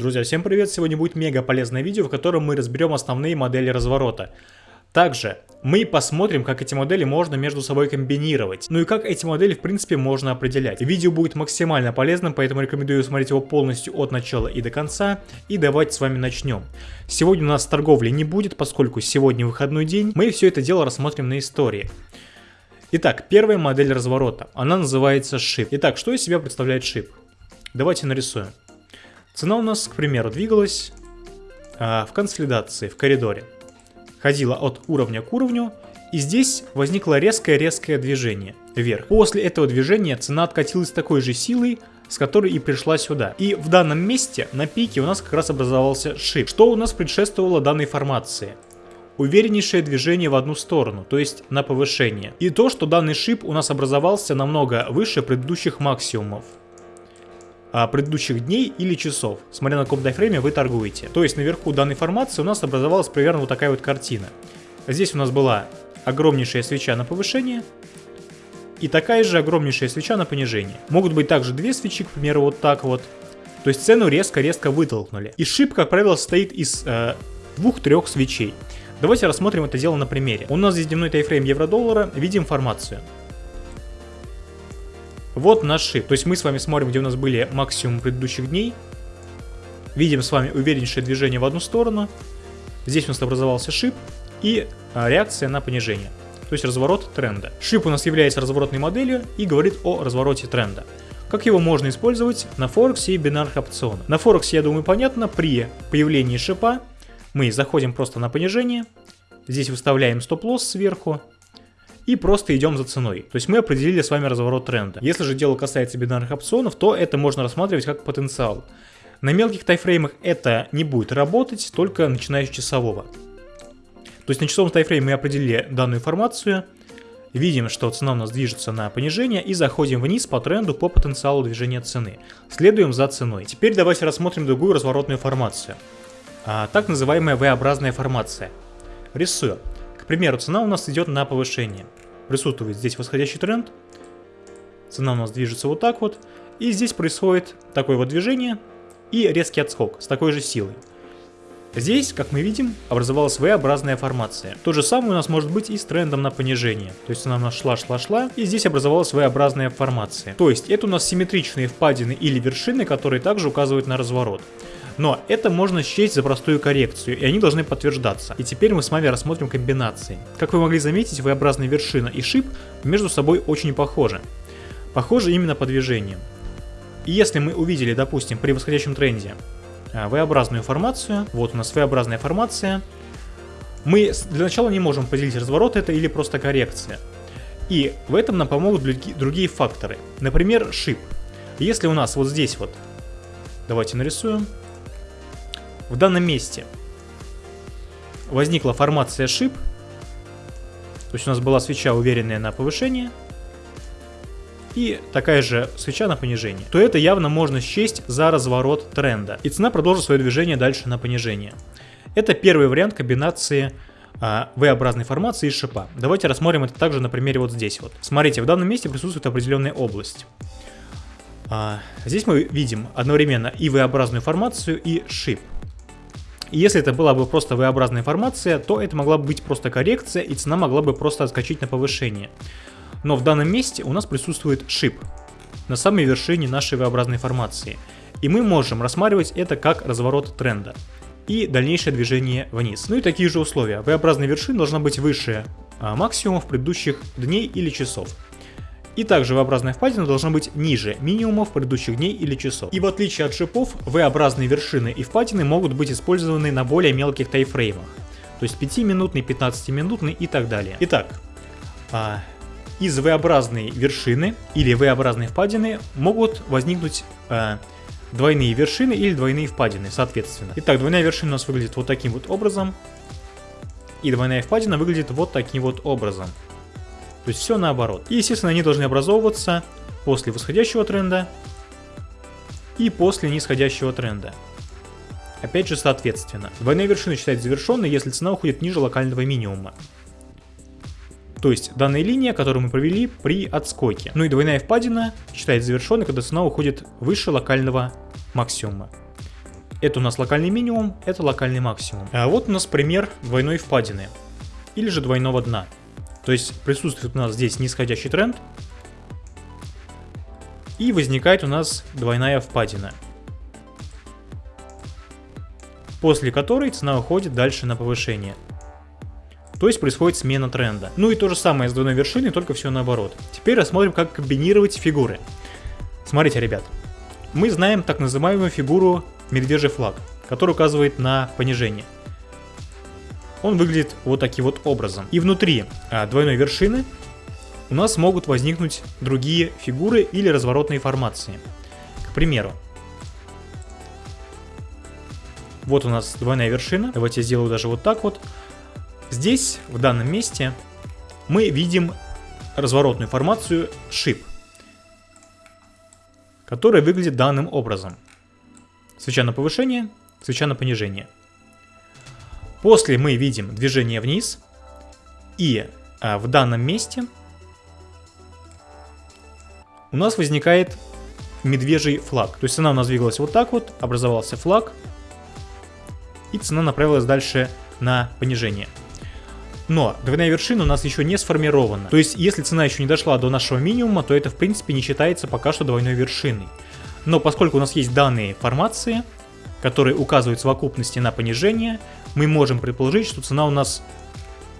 Друзья, всем привет! Сегодня будет мега полезное видео, в котором мы разберем основные модели разворота. Также мы посмотрим, как эти модели можно между собой комбинировать. Ну и как эти модели в принципе можно определять. Видео будет максимально полезным, поэтому рекомендую смотреть его полностью от начала и до конца. И давайте с вами начнем. Сегодня у нас торговли не будет, поскольку сегодня выходной день. Мы все это дело рассмотрим на истории. Итак, первая модель разворота. Она называется шип. Итак, что из себя представляет шип? Давайте нарисуем. Цена у нас, к примеру, двигалась а, в консолидации, в коридоре ходила от уровня к уровню, и здесь возникло резкое-резкое движение вверх. После этого движения цена откатилась такой же силой, с которой и пришла сюда. И в данном месте на пике у нас как раз образовался шип. Что у нас предшествовало данной формации? Увереннейшее движение в одну сторону, то есть на повышение. И то, что данный шип у нас образовался намного выше предыдущих максимумов предыдущих дней или часов, смотря на каком тайфрейме вы торгуете. То есть наверху данной формации у нас образовалась примерно вот такая вот картина. Здесь у нас была огромнейшая свеча на повышение и такая же огромнейшая свеча на понижение. Могут быть также две свечи, к примеру, вот так вот. То есть цену резко-резко вытолкнули. И шип, как правило, состоит из э, двух-трех свечей. Давайте рассмотрим это дело на примере. У нас здесь дневной тайфрейм евро-доллара, видим формацию. Вот наш шип. То есть мы с вами смотрим, где у нас были максимум предыдущих дней. Видим с вами увереннейшее движение в одну сторону. Здесь у нас образовался шип и а, реакция на понижение. То есть разворот тренда. Шип у нас является разворотной моделью и говорит о развороте тренда. Как его можно использовать на Форексе и бинарных опционах? На Форексе, я думаю, понятно, при появлении шипа мы заходим просто на понижение, здесь выставляем стоп-лосс сверху, и просто идем за ценой. То есть мы определили с вами разворот тренда. Если же дело касается бинарных опционов, то это можно рассматривать как потенциал. На мелких тайфреймах это не будет работать, только начиная с часового. То есть на часовом тайфрейме мы определили данную информацию, видим, что цена у нас движется на понижение и заходим вниз по тренду по потенциалу движения цены. Следуем за ценой. Теперь давайте рассмотрим другую разворотную формацию. А, так называемая V-образная формация. Рисую примеру, цена у нас идет на повышение. Присутствует здесь восходящий тренд. Цена у нас движется вот так вот. И здесь происходит такое вот движение и резкий отскок с такой же силой. Здесь, как мы видим, образовалась V-образная формация. То же самое у нас может быть и с трендом на понижение. То есть она у нас шла-шла-шла, и здесь образовалась V-образная формация. То есть это у нас симметричные впадины или вершины, которые также указывают на разворот. Но это можно счесть за простую коррекцию, и они должны подтверждаться. И теперь мы с вами рассмотрим комбинации. Как вы могли заметить, V-образная вершина и шип между собой очень похожи. Похожи именно по движению. И если мы увидели, допустим, при восходящем тренде а, V-образную формацию, вот у нас V-образная формация, мы для начала не можем поделить разворот это или просто коррекция. И в этом нам помогут другие факторы. Например, шип. Если у нас вот здесь вот, давайте нарисуем, в данном месте возникла формация шип, то есть у нас была свеча уверенная на повышение, и такая же свеча на понижение, то это явно можно счесть за разворот тренда. И цена продолжит свое движение дальше на понижение. Это первый вариант комбинации а, V-образной формации и шипа. Давайте рассмотрим это также на примере вот здесь вот. Смотрите, в данном месте присутствует определенная область. А, здесь мы видим одновременно и V-образную формацию, и шип. И если это была бы просто V-образная формация, то это могла бы быть просто коррекция, и цена могла бы просто отскочить на повышение. Но в данном месте у нас присутствует шип на самой вершине нашей V-образной формации. И мы можем рассматривать это как разворот тренда и дальнейшее движение вниз. Ну и такие же условия. V-образная вершина должна быть выше а, максимумов предыдущих дней или часов. И также V-образная впадина должна быть ниже минимумов предыдущих дней или часов. И в отличие от шипов, V-образные вершины и впадины могут быть использованы на более мелких тайфреймах. То есть 5-минутный, 15-минутный и так далее. Итак, а, из V-образной вершины или V-образной впадины могут возникнуть а, двойные вершины или двойные впадины, соответственно. Итак, двойная вершина у нас выглядит вот таким вот образом. И двойная впадина выглядит вот таким вот образом. То есть все наоборот. И, естественно, они должны образовываться после восходящего тренда и после нисходящего тренда. Опять же, соответственно. Двойная вершина считается завершенной, если цена уходит ниже локального минимума. То есть данная линия, которую мы провели при отскоке. Ну и двойная впадина считается завершенной, когда цена уходит выше локального максимума. Это у нас локальный минимум, это локальный максимум. А вот у нас пример двойной впадины. Или же двойного дна. То есть присутствует у нас здесь нисходящий тренд. И возникает у нас двойная впадина. После которой цена уходит дальше на повышение. То есть происходит смена тренда. Ну и то же самое с двойной вершиной, только все наоборот. Теперь рассмотрим, как комбинировать фигуры. Смотрите, ребят. Мы знаем так называемую фигуру медвежий флаг, который указывает на понижение. Он выглядит вот таким вот образом. И внутри а, двойной вершины у нас могут возникнуть другие фигуры или разворотные формации. К примеру, вот у нас двойная вершина. Давайте я сделаю даже вот так вот. Здесь, в данном месте, мы видим разворотную формацию шип, которая выглядит данным образом. Свеча на повышение, свеча на понижение. После мы видим движение вниз, и а, в данном месте у нас возникает медвежий флаг. То есть цена у нас двигалась вот так вот, образовался флаг, и цена направилась дальше на понижение. Но двойная вершина у нас еще не сформирована. То есть, если цена еще не дошла до нашего минимума, то это в принципе не считается пока что двойной вершиной. Но поскольку у нас есть данные формации, которые указывают совокупности на понижение, мы можем предположить, что цена у нас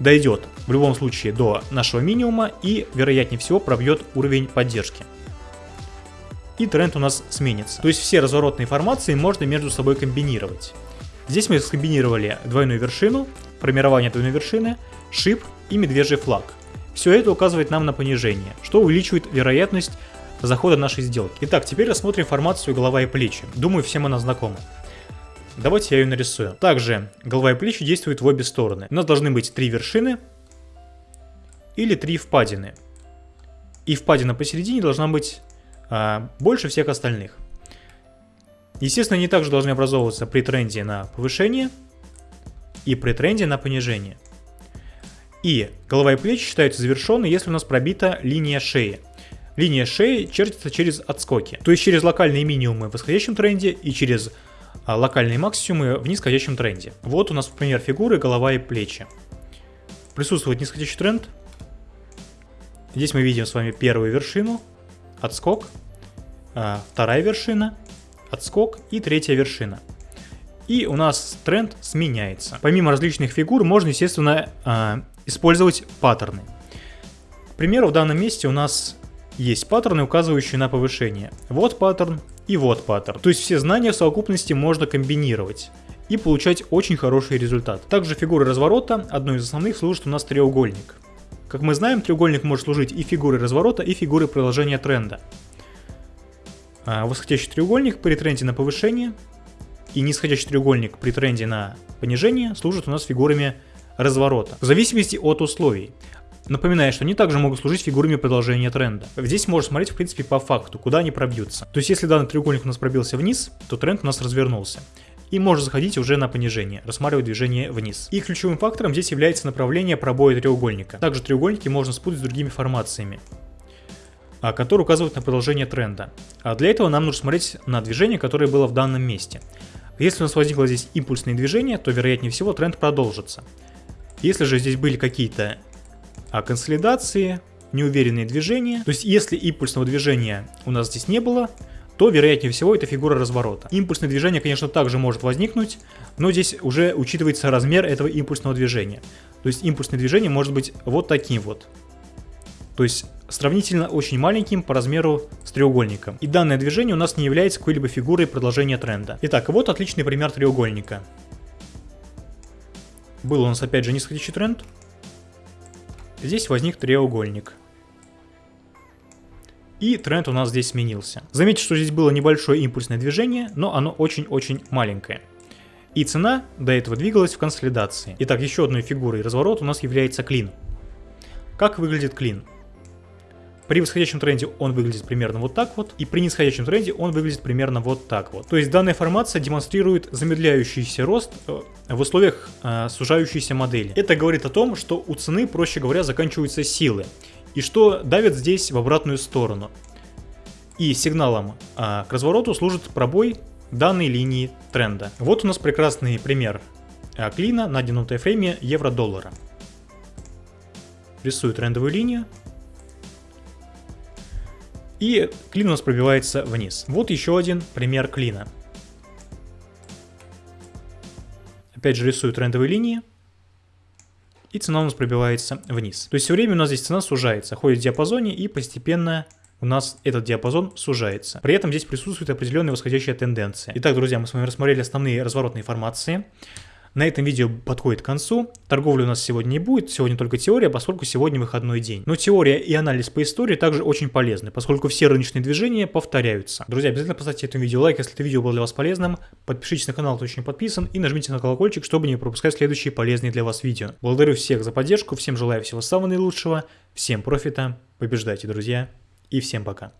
дойдет в любом случае до нашего минимума и, вероятнее всего, пробьет уровень поддержки. И тренд у нас сменится. То есть все разворотные формации можно между собой комбинировать. Здесь мы скомбинировали двойную вершину, формирование двойной вершины, шип и медвежий флаг. Все это указывает нам на понижение, что увеличивает вероятность захода нашей сделки. Итак, теперь рассмотрим формацию голова и плечи. Думаю, всем она знакома. Давайте я ее нарисую. Также голова и плечи действуют в обе стороны. У нас должны быть три вершины или три впадины. И впадина посередине должна быть а, больше всех остальных. Естественно, они также должны образовываться при тренде на повышение и при тренде на понижение. И голова и плечи считаются завершенной, если у нас пробита линия шеи. Линия шеи чертится через отскоки, то есть через локальные минимумы в восходящем тренде и через локальные максимумы в нисходящем тренде. Вот у нас, например, фигуры голова и плечи. Присутствует нисходящий тренд. Здесь мы видим с вами первую вершину, отскок, а, вторая вершина, отскок и третья вершина и у нас тренд сменяется. Помимо различных фигур можно, естественно, а, использовать паттерны. К примеру, в данном месте у нас есть паттерны, указывающие на повышение. Вот паттерн и вот паттерн. То есть все знания в совокупности можно комбинировать и получать очень хороший результат. Также фигуры разворота, одной из основных, служит у нас треугольник. Как мы знаем, треугольник может служить и фигурой разворота, и фигурой продолжения тренда. А восходящий треугольник при тренде на повышение и нисходящий треугольник при тренде на понижение служат у нас фигурами разворота, в зависимости от условий. Напоминаю, что они также могут служить фигурами продолжения тренда. Здесь можно смотреть, в принципе, по факту, куда они пробьются. То есть, если данный треугольник у нас пробился вниз, то тренд у нас развернулся. И можно заходить уже на понижение, рассматривать движение вниз. И ключевым фактором здесь является направление пробоя треугольника. Также треугольники можно спутать с другими формациями а, которые указывают на продолжение тренда. А для этого нам нужно смотреть на движение, которое было в данном месте. Если у нас возникло здесь импульсное движение, то вероятнее всего тренд продолжится. Если же здесь были какие-то а, консолидации, неуверенные движения, то есть если импульсного движения у нас здесь не было, то вероятнее всего это фигура разворота. Импульсное движение, конечно, также может возникнуть, но здесь уже учитывается размер этого импульсного движения. То есть импульсное движение может быть вот таким вот. То есть сравнительно очень маленьким по размеру с треугольником. И данное движение у нас не является какой-либо фигурой продолжения тренда. Итак, вот отличный пример треугольника. Был у нас опять же нисходящий тренд. Здесь возник треугольник. И тренд у нас здесь сменился. Заметьте, что здесь было небольшое импульсное движение, но оно очень-очень маленькое. И цена до этого двигалась в консолидации. Итак, еще одной фигурой разворота у нас является клин. Как выглядит клин? При восходящем тренде он выглядит примерно вот так вот, и при нисходящем тренде он выглядит примерно вот так вот. То есть данная формация демонстрирует замедляющийся рост э, в условиях э, сужающейся модели. Это говорит о том, что у цены, проще говоря, заканчиваются силы, и что давит здесь в обратную сторону. И сигналом э, к развороту служит пробой данной линии тренда. Вот у нас прекрасный пример э, клина на дневном тайфрейме евро-доллара. Рисую трендовую линию. И клин у нас пробивается вниз. Вот еще один пример клина. Опять же рисую трендовые линии. И цена у нас пробивается вниз. То есть все время у нас здесь цена сужается, ходит в диапазоне и постепенно у нас этот диапазон сужается. При этом здесь присутствует определенная восходящая тенденция. Итак, друзья, мы с вами рассмотрели основные разворотные формации. На этом видео подходит к концу. Торговли у нас сегодня не будет, сегодня только теория, поскольку сегодня выходной день. Но теория и анализ по истории также очень полезны, поскольку все рыночные движения повторяются. Друзья, обязательно поставьте этому видео лайк, если это видео было для вас полезным. Подпишитесь на канал, кто еще не подписан, и нажмите на колокольчик, чтобы не пропускать следующие полезные для вас видео. Благодарю всех за поддержку, всем желаю всего самого наилучшего, всем профита, побеждайте, друзья, и всем пока.